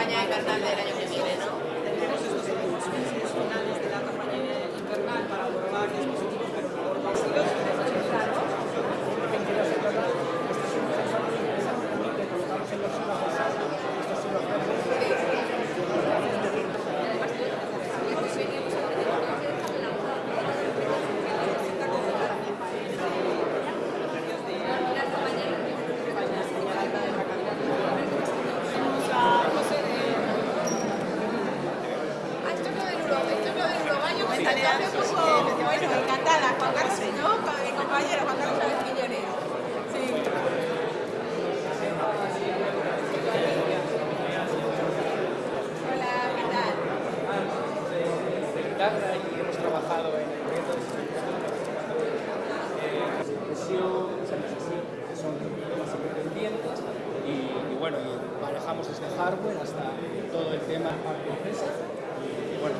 campaña invernal del año que viene, ¿no? Tendremos estos finales de la campaña invernal para probar dispositivos, pero por y hemos trabajado en el proyecto de así, que son temas independientes y, bueno, y manejamos desde hardware hasta todo el tema empresa y bueno,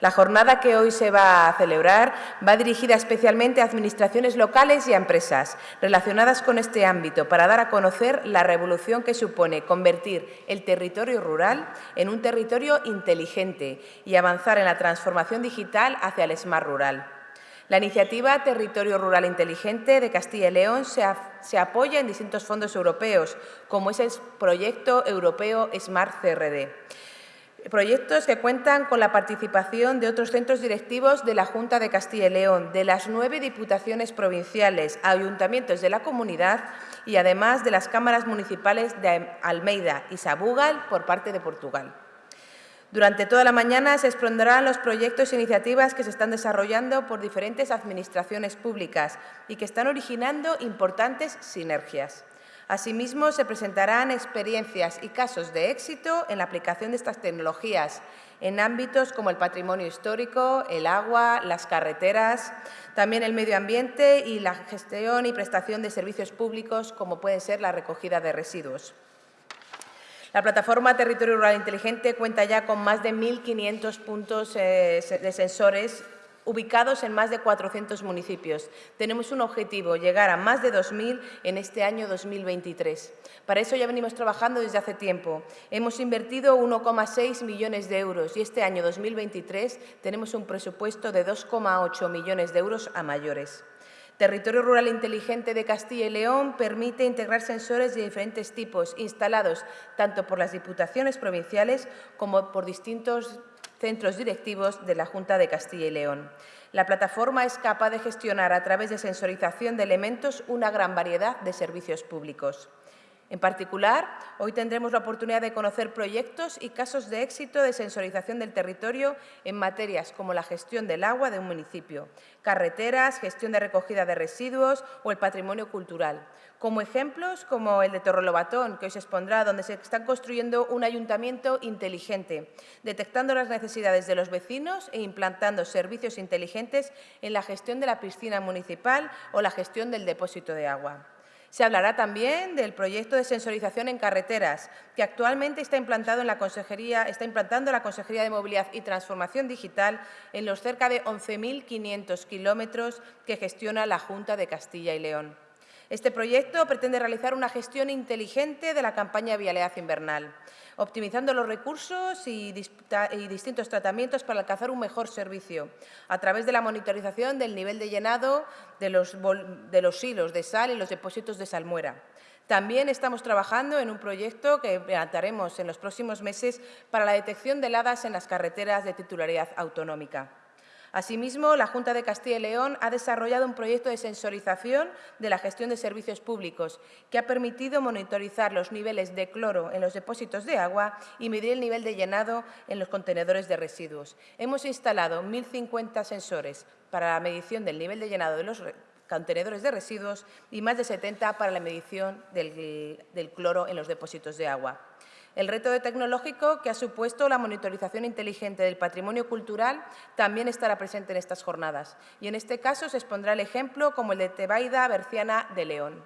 La jornada que hoy se va a celebrar va dirigida especialmente a administraciones locales y a empresas relacionadas con este ámbito para dar a conocer la revolución que supone convertir el territorio rural en un territorio inteligente y avanzar en la transformación digital hacia el Smart Rural. La iniciativa Territorio Rural Inteligente de Castilla y León se, apoya en distintos fondos europeos, como es el proyecto europeo Smart CRD. Proyectos que cuentan con la participación de otros centros directivos de la Junta de Castilla y León, de las nueve diputaciones provinciales, ayuntamientos de la comunidad y además de las cámaras municipales de Almeida y Sabugal por parte de Portugal. Durante toda la mañana se expondrán los proyectos e iniciativas que se están desarrollando por diferentes administraciones públicas y que están originando importantes sinergias. Asimismo, se presentarán experiencias y casos de éxito en la aplicación de estas tecnologías en ámbitos como el patrimonio histórico, el agua, las carreteras, también el medio ambiente y la gestión y prestación de servicios públicos como puede ser la recogida de residuos. La plataforma Territorio Rural Inteligente cuenta ya con más de 1.500 puntos eh, de sensores ubicados en más de 400 municipios. Tenemos un objetivo, llegar a más de 2.000 en este año 2023. Para eso ya venimos trabajando desde hace tiempo. Hemos invertido 1,6 millones de euros y este año 2023 tenemos un presupuesto de 2,8 millones de euros a mayores. Territorio Rural Inteligente de Castilla y León permite integrar sensores de diferentes tipos instalados tanto por las diputaciones provinciales como por distintos centros directivos de la Junta de Castilla y León. La plataforma es capaz de gestionar a través de sensorización de elementos una gran variedad de servicios públicos. En particular, hoy tendremos la oportunidad de conocer proyectos y casos de éxito de sensorización del territorio en materias como la gestión del agua de un municipio, carreteras, gestión de recogida de residuos o el patrimonio cultural. Como ejemplos, como el de Torrelobatón, que hoy se expondrá, donde se está construyendo un ayuntamiento inteligente, detectando las necesidades de los vecinos e implantando servicios inteligentes en la gestión de la piscina municipal o la gestión del depósito de agua. Se hablará también del proyecto de sensorización en carreteras, que actualmente está, implantado en la Consejería, implantando la Consejería de Movilidad y Transformación Digital en los cerca de 11.500 kilómetros que gestiona la Junta de Castilla y León. Este proyecto pretende realizar una gestión inteligente de la campaña Vialidad Invernal, optimizando los recursos y, distintos tratamientos para alcanzar un mejor servicio, a través de la monitorización del nivel de llenado de los, de los hilos de sal y los depósitos de salmuera. También estamos trabajando en un proyecto que implantaremos en los próximos meses para la detección de heladas en las carreteras de titularidad autonómica. Asimismo, la Junta de Castilla y León ha desarrollado un proyecto de sensorización de la gestión de servicios públicos que ha permitido monitorizar los niveles de cloro en los depósitos de agua y medir el nivel de llenado en los contenedores de residuos. Hemos instalado 1.050 sensores para la medición del nivel de llenado de los contenedores de residuos y más de 70 para la medición del, del cloro en los depósitos de agua. El reto tecnológico que ha supuesto la monitorización inteligente del patrimonio cultural también estará presente en estas jornadas y en este caso se expondrá el ejemplo como el de Tebaida Berciana de León.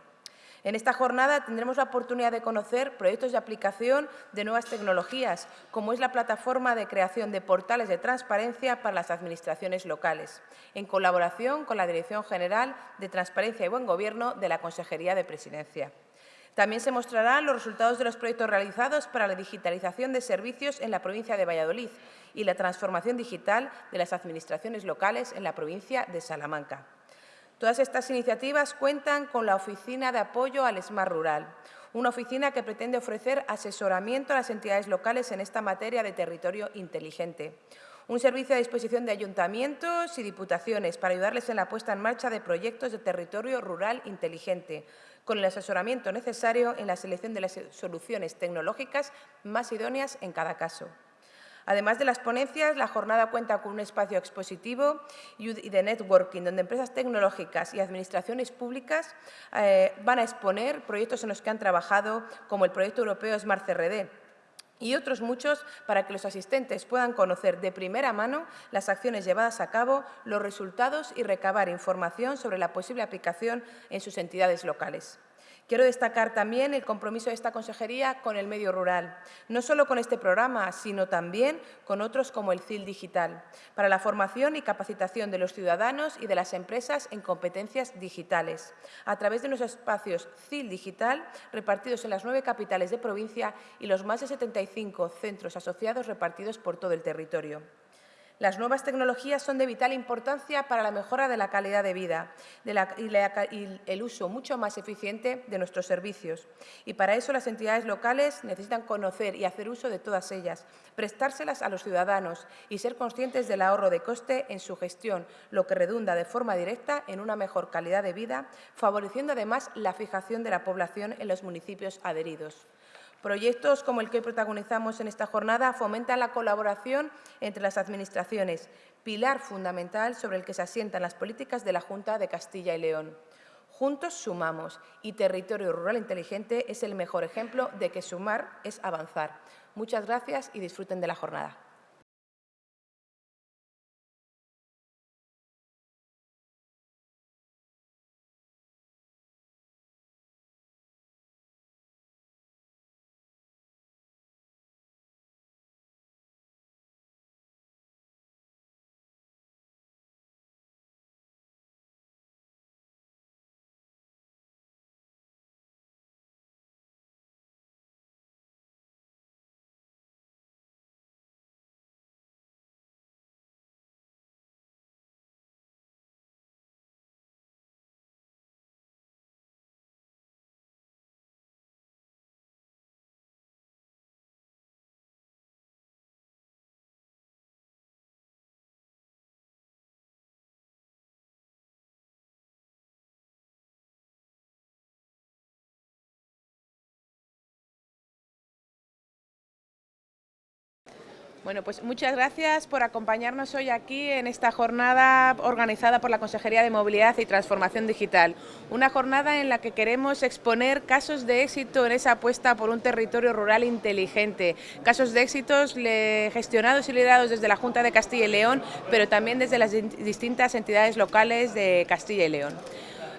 En esta jornada tendremos la oportunidad de conocer proyectos de aplicación de nuevas tecnologías, como es la plataforma de creación de portales de transparencia para las administraciones locales, en colaboración con la Dirección General de Transparencia y Buen Gobierno de la Consejería de Presidencia. También se mostrarán los resultados de los proyectos realizados para la digitalización de servicios en la provincia de Valladolid y la transformación digital de las administraciones locales en la provincia de Salamanca. Todas estas iniciativas cuentan con la Oficina de Apoyo al Smart Rural, una oficina que pretende ofrecer asesoramiento a las entidades locales en esta materia de territorio inteligente. Un servicio a disposición de ayuntamientos y diputaciones para ayudarles en la puesta en marcha de proyectos de territorio rural inteligente, con el asesoramiento necesario en la selección de las soluciones tecnológicas más idóneas en cada caso. Además de las ponencias, la jornada cuenta con un espacio expositivo y de networking, donde empresas tecnológicas y administraciones públicas eh, van a exponer proyectos en los que han trabajado, como el proyecto europeo Smart CRD, y otros muchos para que los asistentes puedan conocer de primera mano las acciones llevadas a cabo, los resultados y recabar información sobre la posible aplicación en sus entidades locales. Quiero destacar también el compromiso de esta consejería con el medio rural, no solo con este programa, sino también con otros como el CIL Digital, para la formación y capacitación de los ciudadanos y de las empresas en competencias digitales, a través de unos espacios CIL Digital repartidos en las nueve capitales de provincia y los más de 75 centros asociados repartidos por todo el territorio. Las nuevas tecnologías son de vital importancia para la mejora de la calidad de vida y, el uso mucho más eficiente de nuestros servicios. Y para eso las entidades locales necesitan conocer y hacer uso de todas ellas, prestárselas a los ciudadanos y ser conscientes del ahorro de coste en su gestión, lo que redunda de forma directa en una mejor calidad de vida, favoreciendo además la fijación de la población en los municipios adheridos. Proyectos como el que protagonizamos en esta jornada fomentan la colaboración entre las administraciones, pilar fundamental sobre el que se asientan las políticas de la Junta de Castilla y León. Juntos sumamos y Territorio Rural Inteligente es el mejor ejemplo de que sumar es avanzar. Muchas gracias y disfruten de la jornada. Bueno, pues muchas gracias por acompañarnos hoy aquí en esta jornada organizada por la Consejería de Movilidad y Transformación Digital. Una jornada en la que queremos exponer casos de éxito en esa apuesta por un territorio rural inteligente. Casos de éxitos gestionados y liderados desde la Junta de Castilla y León, pero también desde las distintas entidades locales de Castilla y León.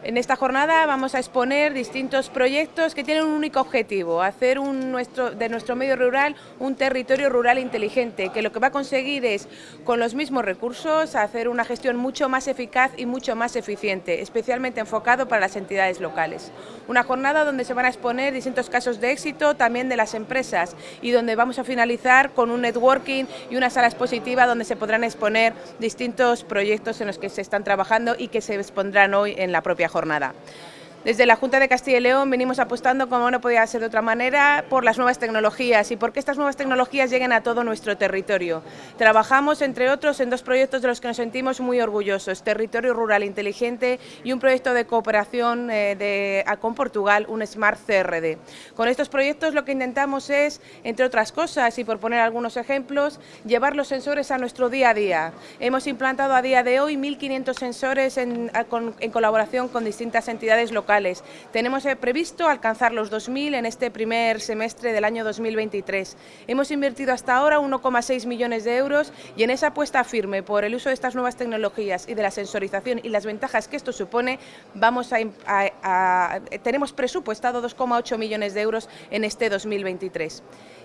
En esta jornada vamos a exponer distintos proyectos que tienen un único objetivo, hacer de nuestro medio rural un territorio rural inteligente, que lo que va a conseguir es, con los mismos recursos, hacer una gestión mucho más eficaz y mucho más eficiente, especialmente enfocado para las entidades locales. Una jornada donde se van a exponer distintos casos de éxito también de las empresas y donde vamos a finalizar con un networking y una sala expositiva donde se podrán exponer distintos proyectos en los que se están trabajando y que se expondrán hoy en la propia jornada jornada. Desde la Junta de Castilla y León venimos apostando, como no podía ser de otra manera, por las nuevas tecnologías y por que estas nuevas tecnologías lleguen a todo nuestro territorio. Trabajamos, entre otros, en dos proyectos de los que nos sentimos muy orgullosos, Territorio Rural Inteligente y un proyecto de cooperación eh, con Portugal, un Smart CRD. Con estos proyectos lo que intentamos es, entre otras cosas, y por poner algunos ejemplos, llevar los sensores a nuestro día a día. Hemos implantado a día de hoy 1.500 sensores en, en colaboración con distintas entidades locales tenemos eh, previsto alcanzar los 2.000 en este primer semestre del año 2023. Hemos invertido hasta ahora 1,6 millones de euros y en esa apuesta firme por el uso de estas nuevas tecnologías y de la sensorización y las ventajas que esto supone, tenemos presupuestado 2,8 millones de euros en este 2023.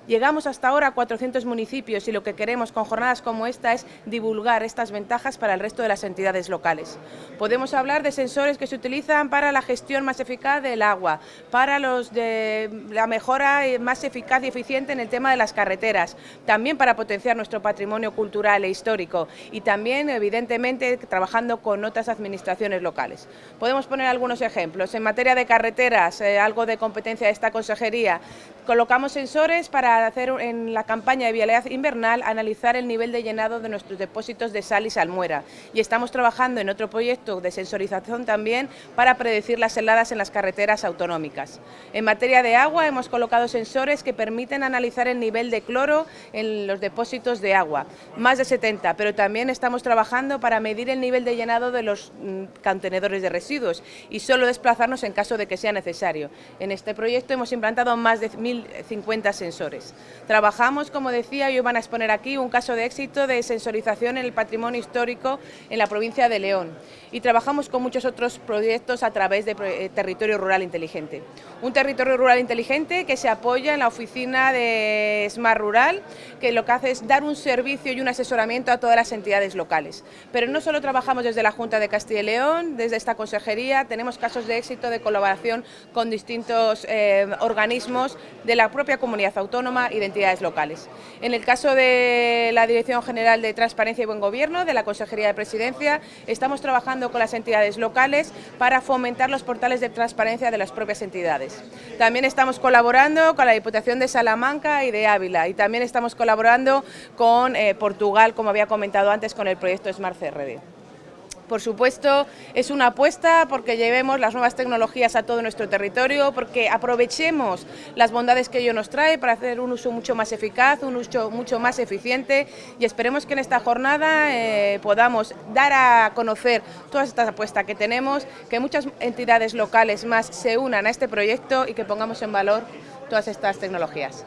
Llegamos hasta ahora a 400 municipios y lo que queremos con jornadas como esta es divulgar estas ventajas para el resto de las entidades locales. Podemos hablar de sensores que se utilizan para la gestión más eficaz del agua, para la mejora más eficaz y eficiente en el tema de las carreteras, también para potenciar nuestro patrimonio cultural e histórico y también, evidentemente, trabajando con otras administraciones locales. Podemos poner algunos ejemplos. En materia de carreteras, eh, algo de competencia de esta consejería, colocamos sensores para hacer en la campaña de vialidad invernal analizar el nivel de llenado de nuestros depósitos de sal y salmuera y estamos trabajando en otro proyecto de sensorización también para predecir las heladas en las carreteras autonómicas. En materia de agua hemos colocado sensores que permiten analizar el nivel de cloro en los depósitos de agua, más de 70, pero también estamos trabajando para medir el nivel de llenado de los mm, contenedores de residuos y solo desplazarnos en caso de que sea necesario. En este proyecto hemos implantado más de 1.050 sensores. Trabajamos, como decía, y hoy a exponer aquí un caso de éxito de sensorización en el patrimonio histórico en la provincia de León y trabajamos con muchos otros proyectos a través de eh, Territorio Rural Inteligente. Un territorio rural inteligente que se apoya en la oficina de Smart Rural, que lo que hace es dar un servicio y un asesoramiento a todas las entidades locales. Pero no solo trabajamos desde la Junta de Castilla y León, desde esta consejería, tenemos casos de éxito de colaboración con distintos eh, organismos de la propia comunidad autónoma y de entidades locales. En el caso de la Dirección General de Transparencia y Buen Gobierno, de la Consejería de Presidencia, estamos trabajando con las entidades locales para fomentar los portales de transparencia de las propias entidades. También estamos colaborando con la Diputación de Salamanca y de Ávila y también estamos colaborando con eh, Portugal, como había comentado antes, con el proyecto Smart CRD. Por supuesto, es una apuesta porque llevemos las nuevas tecnologías a todo nuestro territorio, porque aprovechemos las bondades que ello nos trae para hacer un uso mucho más eficaz, un uso mucho más eficiente y esperemos que en esta jornada eh, podamos dar a conocer todas estas apuestas que tenemos, que muchas entidades locales más se unan a este proyecto y que pongamos en valor todas estas tecnologías.